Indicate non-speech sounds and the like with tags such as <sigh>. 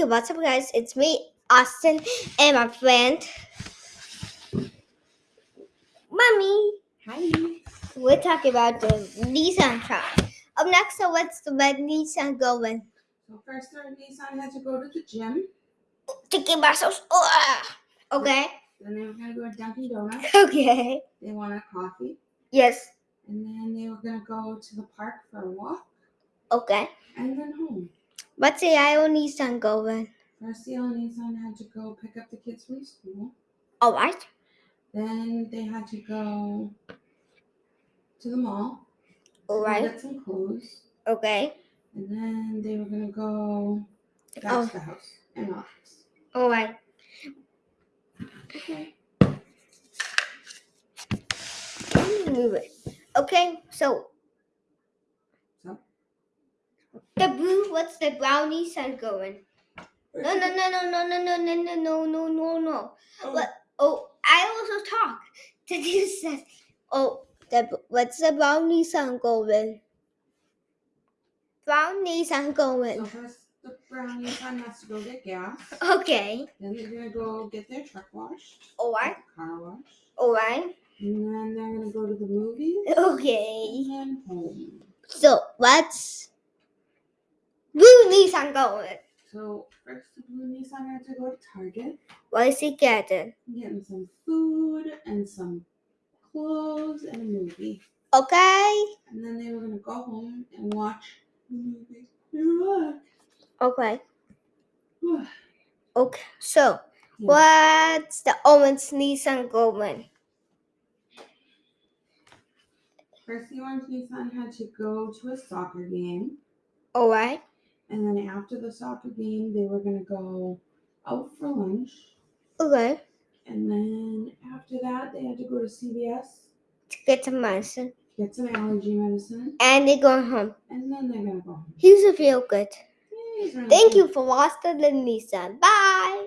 Okay, what's up, guys? It's me, Austin, and my friend, Mommy. Hi. We're talking about the Nissan car. Up next, so what's the red Nissan going? So first, our Nissan had to go to the gym. To get ourselves. Okay. Then they were gonna go to Dunkin' Donuts. <laughs> Okay. They wanted coffee, Yes. and then they were gonna go to the park for a walk, Okay. and then home. What's the IO Nissan going? First, Nissan had to go pick up the kids from school. Oh, All right. Then they had to go to the mall. All right. Get some clothes, Okay. and then they were gonna go back Oh. to the house and relax. All right. Okay. Let me move it. Okay. So. So? The blue. What's the brown Nissan going? No, no, no, no, no, no, no, no, no, no, no, no, no. Oh, What? Oh, I also talk. The dude says, "Oh, the what's the brown Nissan going? Brown Nissan So going? first, the brown Nissan has to go get gas. Okay. Then they're gonna go get their truck washed, All right. car washed, All right. and then they're gonna go to the movies, Okay. and then home. So what's blue Nissan going? So first, the blue Nissan had to go to Target, What is he getting? getting some food and some clothes and a movie, Okay. and then they were gonna go home and watch the movie. <sighs> Okay. <sighs> Okay. So what's the orange Nissan going? First, the orange Nissan had to go to a soccer game. All right. And then after the soccer game, they were gonna go out for lunch. Okay. And then after that, they had to go to CVS, To get some medicine, get some allergy medicine, and they're going home. and then they're gonna go home. He's a feel good. Yay, it's really Thank you for watching the Nissan. Bye.